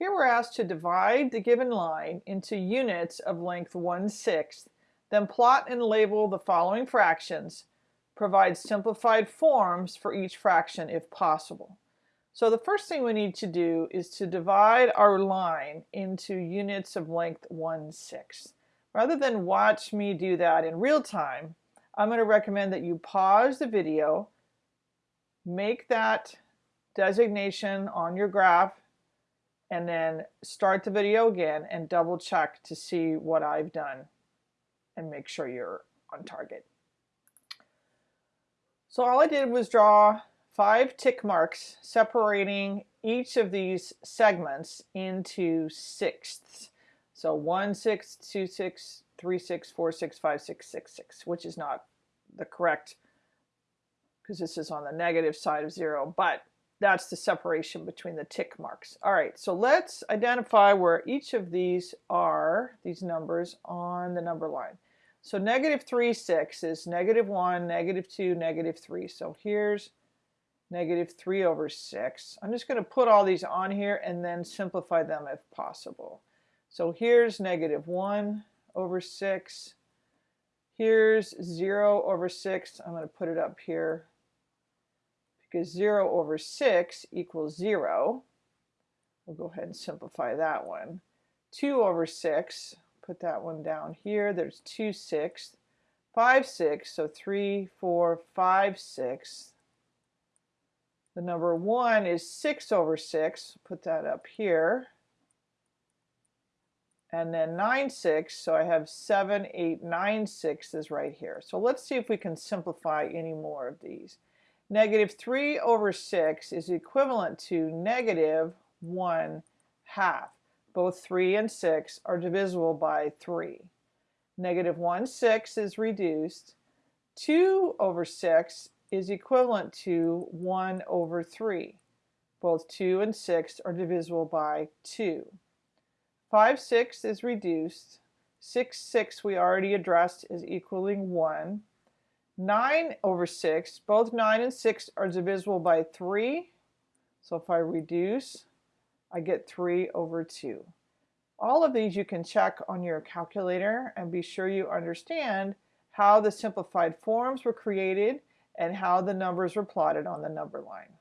Here we're asked to divide the given line into units of length 1 sixth, then plot and label the following fractions, provide simplified forms for each fraction if possible. So the first thing we need to do is to divide our line into units of length 1 sixth. Rather than watch me do that in real time, I'm going to recommend that you pause the video, make that designation on your graph and then start the video again and double check to see what I've done and make sure you're on target. So all I did was draw five tick marks separating each of these segments into sixths. So one sixth, two sixths, three sixths, four sixths, five sixths, six sixths, which is not the correct because this is on the negative side of zero, but that's the separation between the tick marks. All right, so let's identify where each of these are, these numbers, on the number line. So negative 3, 6 is negative 1, negative 2, negative 3. So here's negative 3 over 6. I'm just going to put all these on here and then simplify them if possible. So here's negative 1 over 6. Here's 0 over 6. I'm going to put it up here because 0 over 6 equals 0. We'll go ahead and simplify that one. 2 over 6, put that one down here. There's 2 sixths. 5 6, so 3, 4, 5 6. The number 1 is 6 over 6. Put that up here. And then 9 6, so I have 7, 8, 9 sixths is right here. So let's see if we can simplify any more of these. Negative 3 over 6 is equivalent to negative 1 half. Both 3 and 6 are divisible by 3. Negative 1 6 is reduced. 2 over 6 is equivalent to 1 over 3. Both 2 and 6 are divisible by 2. 5 6 is reduced. 6 6 we already addressed is equaling 1. 9 over 6, both 9 and 6 are divisible by 3. So if I reduce, I get 3 over 2. All of these you can check on your calculator and be sure you understand how the simplified forms were created and how the numbers were plotted on the number line.